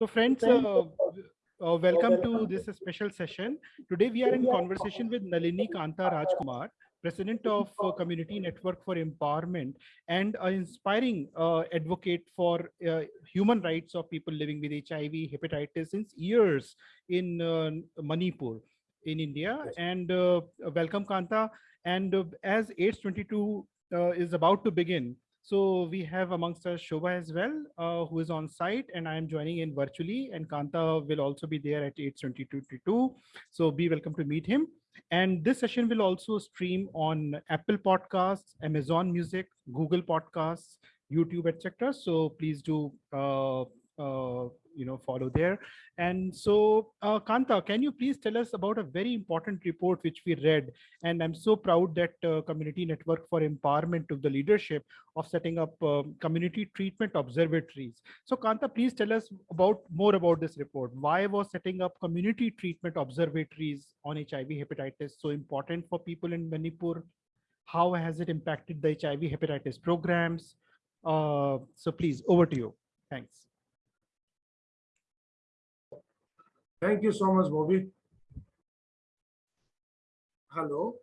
So friends, uh, uh, welcome to this special session. Today we are in conversation with Nalini Kanta Rajkumar, President of uh, Community Network for Empowerment and an inspiring uh, advocate for uh, human rights of people living with HIV, hepatitis since years in uh, Manipur in India. And uh, welcome Kanta. And as AIDS 22 is about to begin, so we have amongst us Shobha as well, uh, who is on site and I am joining in virtually and Kanta will also be there at AIDS 22. So be welcome to meet him. And this session will also stream on Apple Podcasts, Amazon Music, Google Podcasts, YouTube, etc. So please do uh, uh, you know follow there. And so uh, kanta can you please tell us about a very important report which we read? And i'm so proud that uh, community network for empowerment took the leadership of setting up um, community treatment observatories. So kanta please tell us about more about this report. Why was setting up community treatment observatories on hiv hepatitis so important for people in manipur? How has it impacted the hiv hepatitis programs? Uh, so please over to you. Thanks Thank you so much, Bobby. Hello.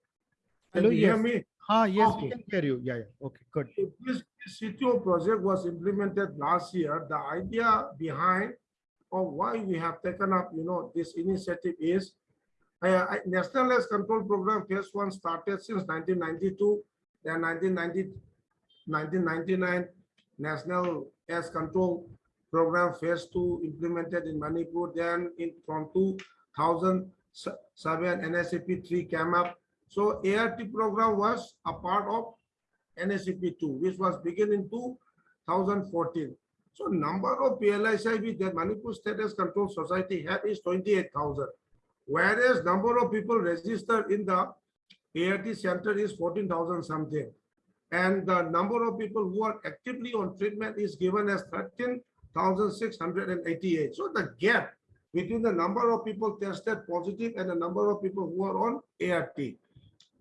Can Hello, you yes. hear me? Ah, yes, we can hear you. Yeah, yeah. Okay, good. This CTO project was implemented last year. The idea behind of why we have taken up, you know, this initiative is uh, National AIDS Control Program Phase 1 started since 1992. Then 1990, 1999, National AIDS Control program phase two implemented in Manipur. Then in from 2007, NACP 3 came up. So ART program was a part of NACP 2, which was begun in 2014. So number of PLHIV that Manipur State AIDS Control Society had is 28,000, whereas number of people registered in the ART center is 14,000 something. And the number of people who are actively on treatment is given as 13 1,688. So the gap between the number of people tested positive and the number of people who are on ART.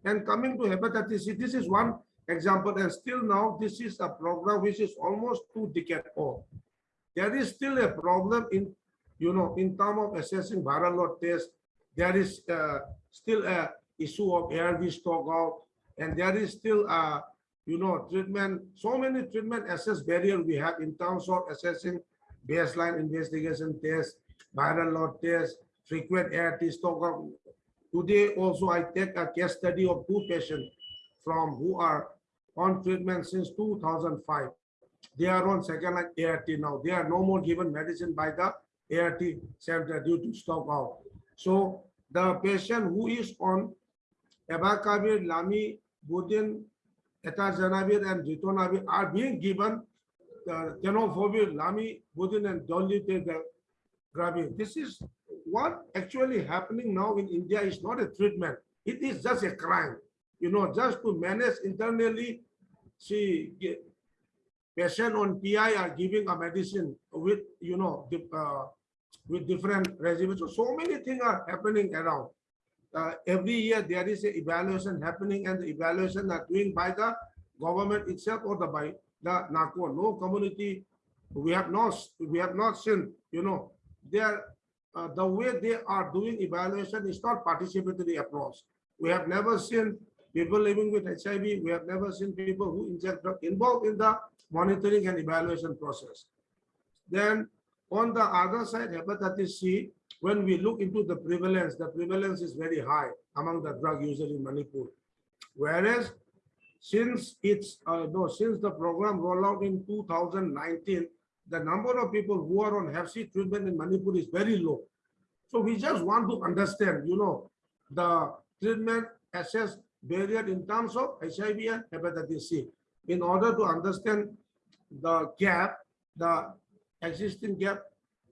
And coming to hepatitis C, this is one example. And still now, this is a program which is almost two decades old. There is still a problem in, you know, in terms of assessing viral load test. There is uh, still a issue of ARV stock out, and there is still a you know, treatment, so many treatment access barrier we have in terms of assessing baseline investigation tests, viral load tests, frequent ART stock. Today also I take a case study of two patients from who are on treatment since 2005. They are on second line ART now. They are no more given medicine by the ART center due to stock out. So the patient who is on abacavir, lami, budin, etazanavir and ritonavir are being given the tenofovir, lami, budin and dolutegravir. This is what actually happening now in India is not a treatment. It is just a crime. You know, just to manage internally, see, patient on PI are giving a medicine with, you know, uh, with different regimens. So, so many things are happening around uh, every year there is a evaluation happening and the evaluation are doing by the government itself or the by the NACO. No community, we have not we have not seen, you know, there uh, the way they are doing evaluation is not participatory approach. We have never seen people living with HIV. We have never seen people who inject involved in the monitoring and evaluation process. Then on the other side, hepatitis C, when we look into the prevalence, the prevalence is very high among the drug users in Manipur. Whereas since it's uh, no, since the program rolled out in 2019, the number of people who are on Hep C treatment in Manipur is very low. So we just want to understand, you know, the treatment access barrier in terms of HIV and hepatitis C. In order to understand the gap, the existing gap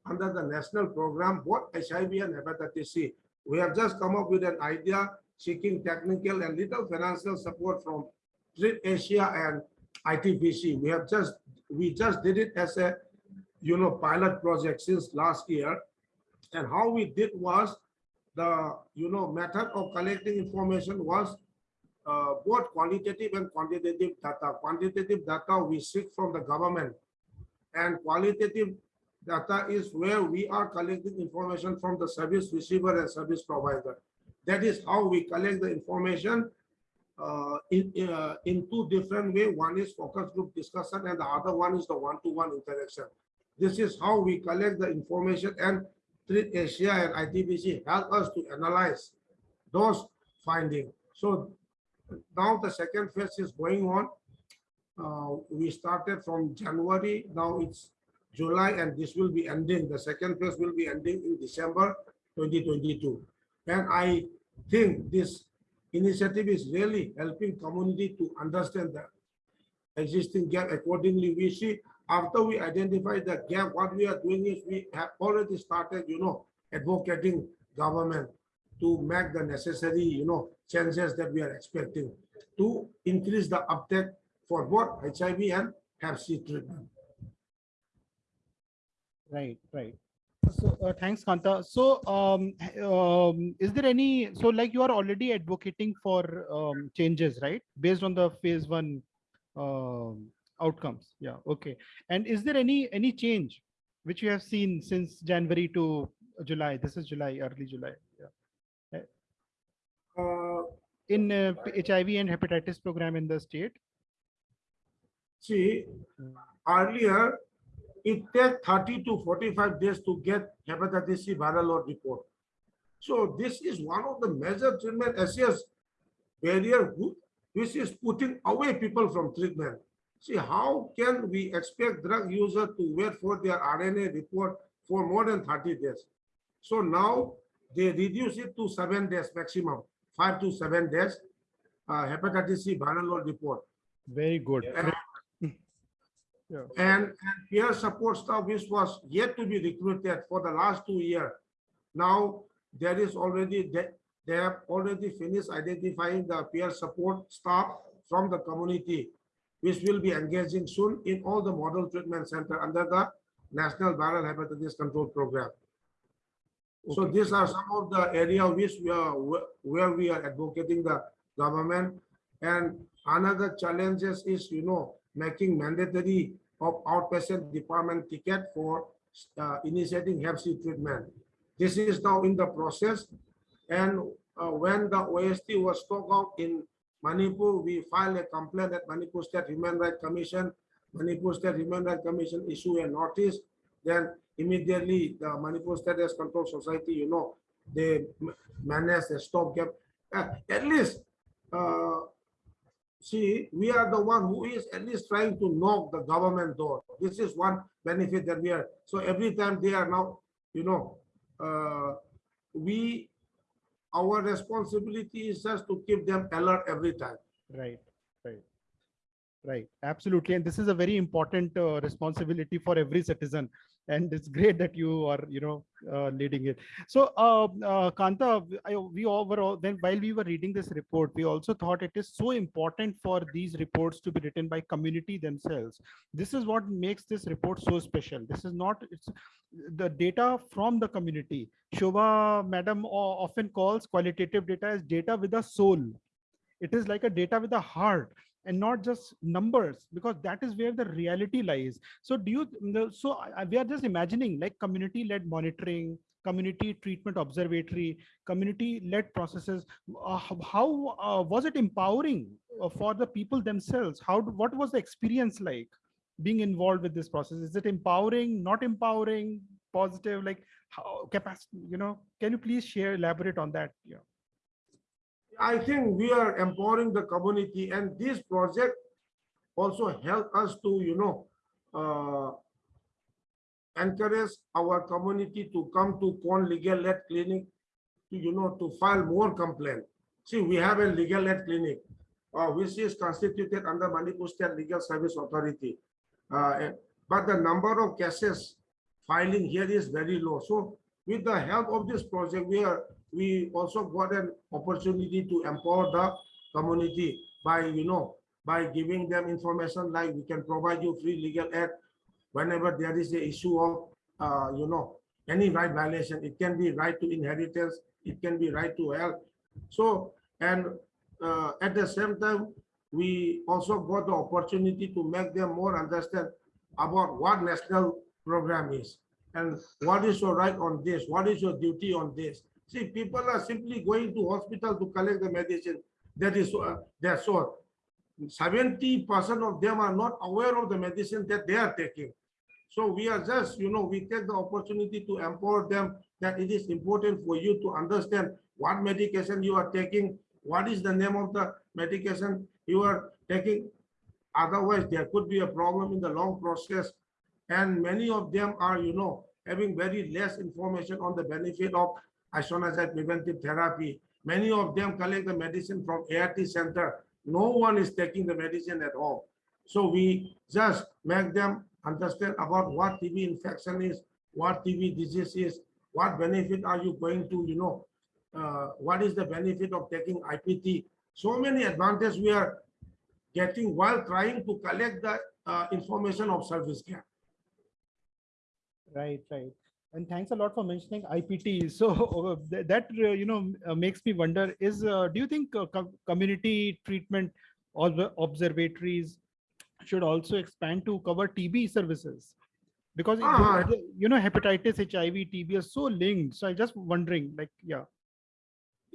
under the national program, both HIV and hepatitis C. We have just come up with an idea seeking technical and little financial support from Treat Asia and ITPC. We have just we just did it as a you know pilot project since last year. And how we did was the you know method of collecting information was uh, both qualitative and quantitative data. Quantitative data we seek from the government and qualitative data is where we are collecting information from the service receiver and service provider. That is how we collect the information uh, in, uh, in two different way. One is focus group discussion and the other one is the one-to-one interaction. This is how we collect the information and Treat Asia and ITPC help us to analyze those findings. So now the second phase is going on. Uh, we started from January, now it's July, and this will be ending. The second phase will be ending in December 2022. And I think this initiative is really helping community to understand the existing gap. Accordingly, we see after we identify the gap, what we are doing is we have already started, you know, advocating government to make the necessary, you know, changes that we are expecting to increase the uptake for both HIV and Hep C treatment. Right, right. So uh, thanks, Kanta. So um, um, is there any, so like you are already advocating for um, changes, right? Based on the phase one um, outcomes. Yeah, okay. And is there any any change which you have seen since January to July? This is July, early July. Yeah. Uh, In uh, HIV and hepatitis program in the state. see, earlier, it takes 30 to 45 days to get hepatitis C viral load report. So this is one of the major treatment assess barrier which is putting away people from treatment. See, how can we expect drug user to wait for their RNA report for more than 30 days? So now they reduce it to seven days maximum, five to seven days, uh, hepatitis C viral load report. Very good. And Yeah. and, and peer support staff which was yet to be recruited for the last two years. Now there is already they, they have already finished identifying the peer support staff from the community, which will be engaging soon in all the model treatment center under the National Viral Hepatitis Control Program. So these are some of the area which we are where we are advocating the government. And another challenges is, you know, making mandatory of outpatient department ticket for uh, initiating Hep C treatment. This is now in the process. And uh, when the OST was talked out in Manipur, we filed a complaint at Manipur State Human Rights Commission. Manipur State Human Rights Commission issued a notice. Then immediately the Manipur State Health Control Society, you know, they managed manage the stopgap. Uh, At least, uh, see, we are the one who is at least trying to knock the government door. This is one benefit that we are, so every time they are now, you know, uh, we, our responsibility is just to keep them alert every time. Right, right, right. Absolutely. And this is a very important uh, responsibility for every citizen. And it's great that you are, you know, uh, leading it. So, uh, uh, Kanta, I, we overall, then while we were reading this report, we also thought it is so important for these reports to be written by community themselves. This is what makes this report so special. This is not, it's the data from the community. Shobha, madam, often calls qualitative data as data with a soul it is like a data with a heart and not just numbers because that is where the reality lies. So do you so we are just imagining like community led monitoring community treatment observatory community led processes. Uh, how uh, was it empowering uh, for the people themselves? How what was the experience like being involved with this process? Is it empowering not empowering positive like how capacity you know? Can you please share elaborate on that? Yeah I think we are empowering the community and this project also help us to, you know, uh, encourage our community to come to Con Legal Aid Clinic to, you know, to file more complaint. See, we have a legal aid clinic, uh, which is constituted under Manipur State Legal Service Authority. Uh, but the number of cases filing here is very low. So with the help of this project, we are, we also got an opportunity to empower the community by, you know, by giving them information like we can provide you free legal aid whenever there is a issue of, uh, you know, any right violation. It can be right to inheritance, it can be right to health. So, and uh, at the same time, we also got the opportunity to make them more understand about what national program is. And what is your right on this? What is your duty on this? See, people are simply going to hospital to collect the medicine. That is, uh, that's all. 70% of them are not aware of the medicine that they are taking. So we are just, you know, we take the opportunity to empower them that it is important for you to understand what medication you are taking, what is the name of the medication you are taking. Otherwise, there could be a problem in the long process. And many of them are, you know, having very less information on the benefit of isoniazid preventive therapy. Many of them collect the medicine from ART center. No one is taking the medicine at all. So we just make them understand about what TB infection is, what TB disease is, what benefit are you going to, you know, uh, what is the benefit of taking IPT. So many advantages we are getting while trying to collect the uh, information of service care. Right, right. And thanks a lot for mentioning IPT. So uh, that, uh, you know, uh, makes me wonder is, uh, do you think community treatment ob- observatories should also expand to cover TB services? Because, it- Ah. you know, hepatitis, HIV, TB are so linked. So I'm just wondering like, yeah.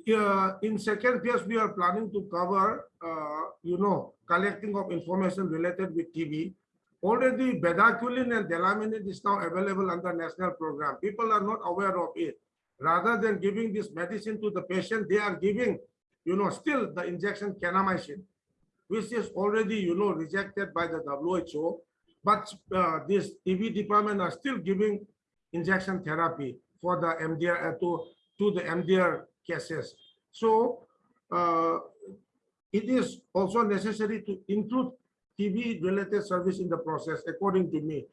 Yeah, in second phase, we are planning to cover, uh, you know, collecting of information related with TB. Already bedaquiline and delamanid is now available under national program. People are not aware of it. Rather than giving this medicine to the patient, they are giving, you know, still the injection kanamycin, which is already, you know, rejected by the WHO. But uh, this TB department are still giving injection therapy for the MDR uh, to to the MDR cases. So uh, it is also necessary to include TB related service in the process, according to me.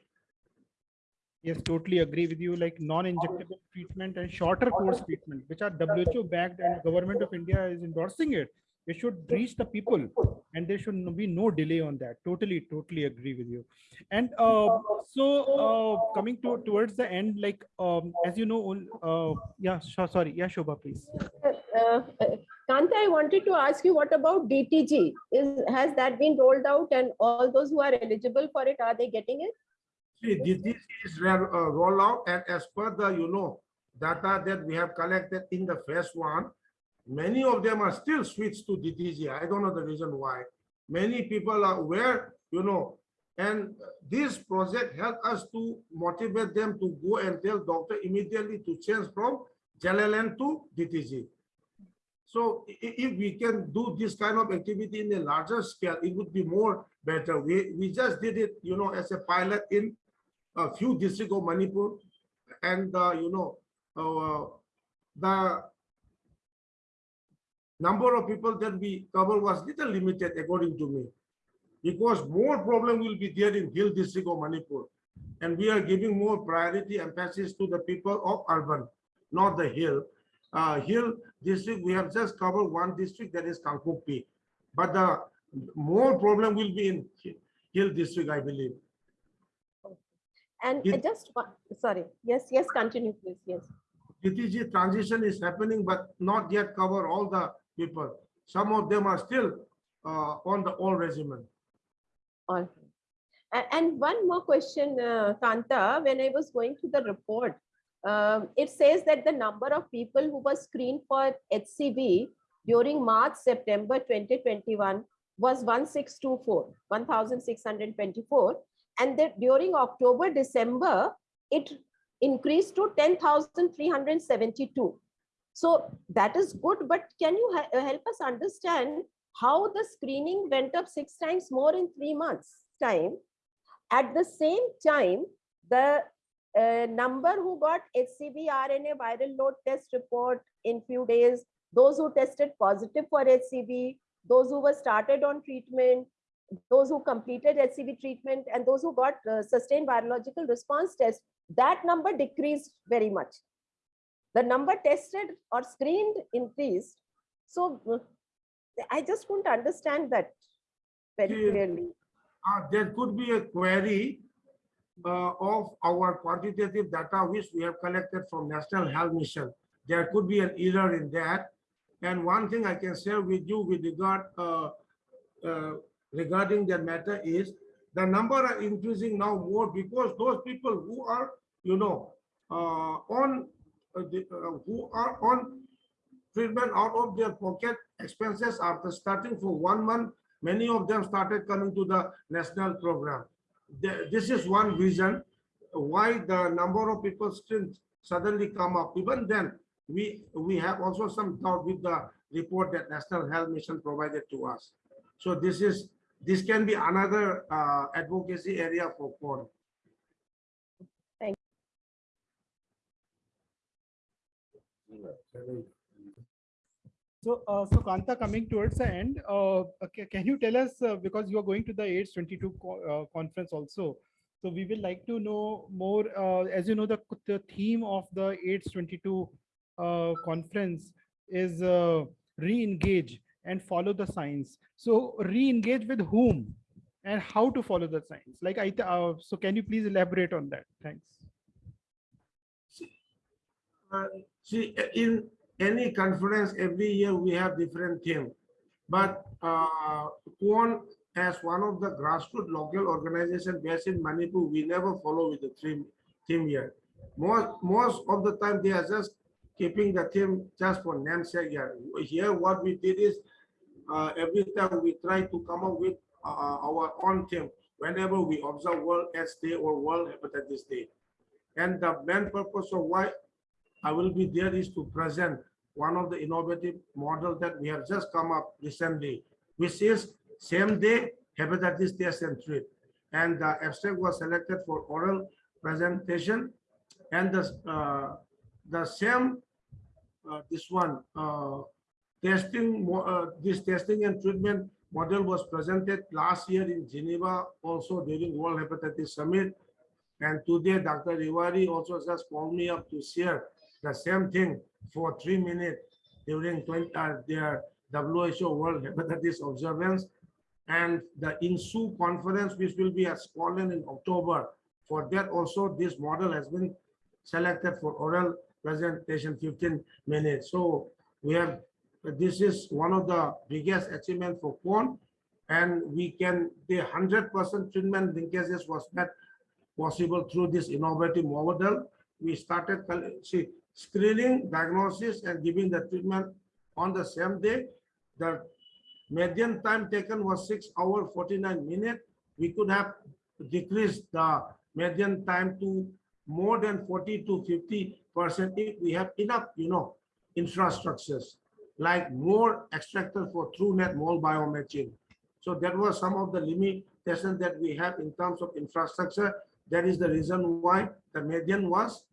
Yes, totally agree with you. Like non-injectable treatment and shorter course treatment, which are WHO backed and government of India is endorsing it. It should reach the people and there should be no delay on that. Totally, totally agree with you. And uh, so uh, coming to towards the end, like um, as you know, uh, yeah, sorry, yeah, Shobha, please. Uh, uh, Kanta, I wanted to ask you, what about DTG? Is, has that been rolled out and all those who are eligible for it, are they getting it? See, this this is real out and as per the, you know, data that we have collected in the first one, many of them are still switched to DTG. I don't know the reason why. Many people are aware, you know, and this project helped us to motivate them to go and tell doctor immediately to change from JLLN to DTG. So if we can do this kind of activity in a larger scale, it would be more better. We, we just did it, you know, as a pilot in a few districts of Manipur. And, uh, you know, uh, the number of people that we cover was little limited according to me. Because more problem will be there in Hill district of Manipur. And we are giving more priority emphasis to the people of urban, not the hill. Uh, Hill district, we have just covered one district that is Kangpokpi. But the more problem will be in Hill district, I believe. And It- I just, wa- sorry, yes, yes, continue, please, yes. DTG transition is happening, but not yet cover all the people. Some of them are still uh, on the old regimen. All. right. And one more question, uh, Kanta, when I was going through the report, um, it says that the number of people who were screened for HCV during March, September 2021 was 1624, 1624. And that during October, December, it increased to 10,372. So that is good, but can you help us understand how the screening went up six times more in three months time? At the same time, the uh, number who got HCV RNA viral load test report in few days, those who tested positive for HCV, those who were started on treatment, those who completed HCV treatment, and those who got uh, sustained virological response test, that number decreased very much. The number tested or screened increased. So I just couldn't understand that very clearly. Uh, there could be a query uh, of our quantitative data which we have collected from National Health Mission. There could be an error in that. And one thing I can share with you with regard uh, uh, regarding that matter is the number are increasing now more because those people who are, you know, uh, on the, uh, who are on treatment out of their pocket expenses after starting for one month. Many of them started coming to the national program. The- This is one reason why the number of people still suddenly come up. Even then, we, we have also some doubt with the report that National Health Mission provided to us. So this is, this can be another uh, advocacy area for CORE. So, uh, so Kanta, coming towards the end, uh, okay, can you tell us, uh, because you are going to the AIDS 22 co- uh, conference also, so we will like to know more, uh, as you know, the, the theme of the AIDS 22 uh, conference is uh, re-engage and follow the science. So re-engage with whom and how to follow the science? Like I, uh, so can you please elaborate on that? Thanks. See, in any conference, every year we have different theme. But uh, Kuon, as one of the grassroots local organization based in Manipur, we never follow with the theme, theme year. Most, most of the time, they are just keeping the theme just for namesake here. Here, what we did is, uh, every time we try to come up with uh, our own theme whenever we observe World AIDS Day or World Hepatitis Day. And the main purpose of why I will be there is to present one of the innovative model that we have just come up recently, which is same day hepatitis test and treat. And the abstract was selected for oral presentation and the, uh, the same, uh, this one, uh, testing, uh, this testing and treatment model was presented last year in Geneva, also during World Hepatitis Summit. And today, Dr. Riwari also just called me up to share the same thing for three minutes during 20, uh, their WHO World Hepatitis Observance and the INHSU conference, which will be at Scotland in October. For that also, this model has been selected for oral presentation 15 minutes. So we have, this is one of the biggest achievement for PON. And we can, the 100% treatment linkages was met possible through this innovative model. We started, see, screening, diagnosis, and giving the treatment on the same day. The median time taken was six hour 49 minutes. We could have decreased the median time to more than 40 to 50 percent if we have enough, you know, infrastructures like more extractor for Truenat mole biomatching. So that was some of the limitations that we have in terms of infrastructure. That is the reason why the median was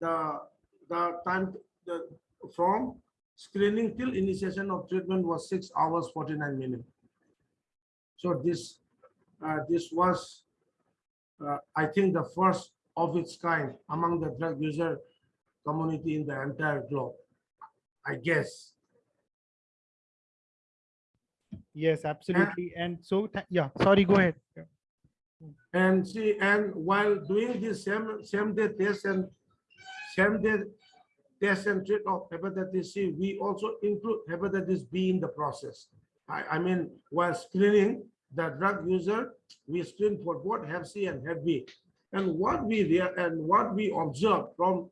the the time the, from screening till initiation of treatment was six hours 49 minutes. So this uh, this was, uh, I think, the first of its kind among the drug user community in the entire globe. I guess. Yes, absolutely. And so, yeah, sorry, go ahead. Yeah. And see, and while doing this same, same day test and same day test and treat of hepatitis C, we also include hepatitis B in the process. I, I mean, while screening the drug user, we screen for both Hep C and Hep B. And what we and what we observed from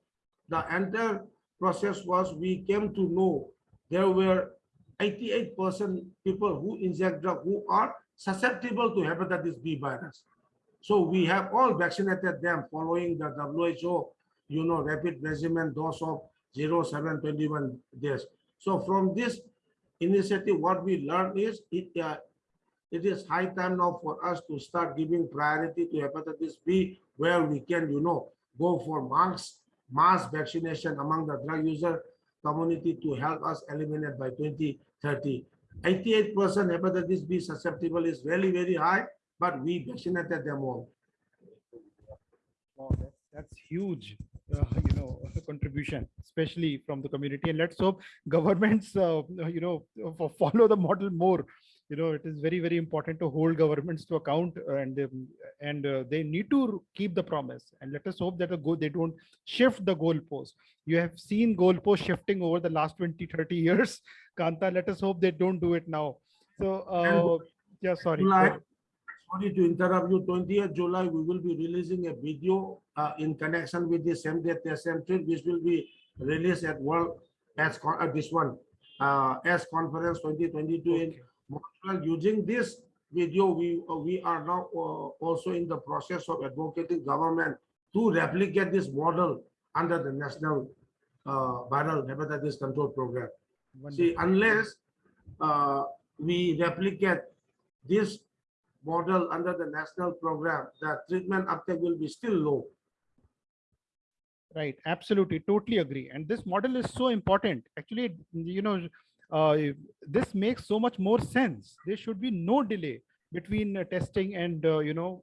the entire process was we came to know there were 88% people who inject drug who are susceptible to hepatitis B virus. So we have all vaccinated them following the WHO, you know, rapid regimen dose of 0, 7, 21 days. So from this initiative, what we learned is it, uh, it is high time now for us to start giving priority to hepatitis B, where we can, you know, go for mass, mass vaccination among the drug user community to help us eliminate by 2030. 88% hepatitis B susceptible is very, very high, but we vaccinated them all. Wow, that's, huge, you know, contribution, especially from the community. And let's hope governments, uh, you know, follow the model more. You know, it is very, very important to hold governments to account and um, and uh, they need to keep the promise. And let us hope that the go they don't shift the goalpost. You have seen goalpost shifting over the last 20, 30 years. Kanta, let us hope they don't do it now. So, uh, yeah, sorry. go July, ahead. Sorry to interrupt you, 20th July, we will be releasing a video uh, in connection with the same day test century, which will be released at World as uh, this one, uh, as conference 2022 in Montreal. Using this video, we uh, we are now uh, also in the process of advocating government to replicate this model under the national uh, viral hepatitis control program. See, unless uh, we replicate this model under the national program, the treatment uptake will be still low. Right, absolutely, totally agree. And this model is so important. Actually, you know, uh, this makes so much more sense. There should be no delay between uh, testing and uh, you know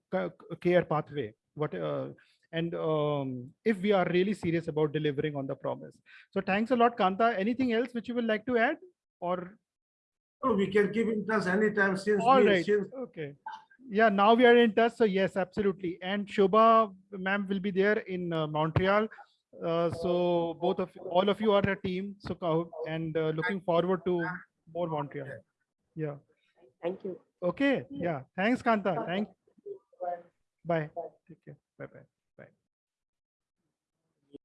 care pathway. What uh, and um, if we are really serious about delivering on the promise. So thanks a lot, Kanta. Anything else which you would like to add, or we can keep in touch anytime since all we, right? since Okay. Yeah, now we are in touch. So yes, absolutely. And Shobha, ma'am, will be there in uh, Montreal. Uh, so both of all of you are a team. So and uh, looking forward to more Montreal. Yeah. Thank you. Okay. Yeah. Thanks, Kanta. Thank. You. Bye.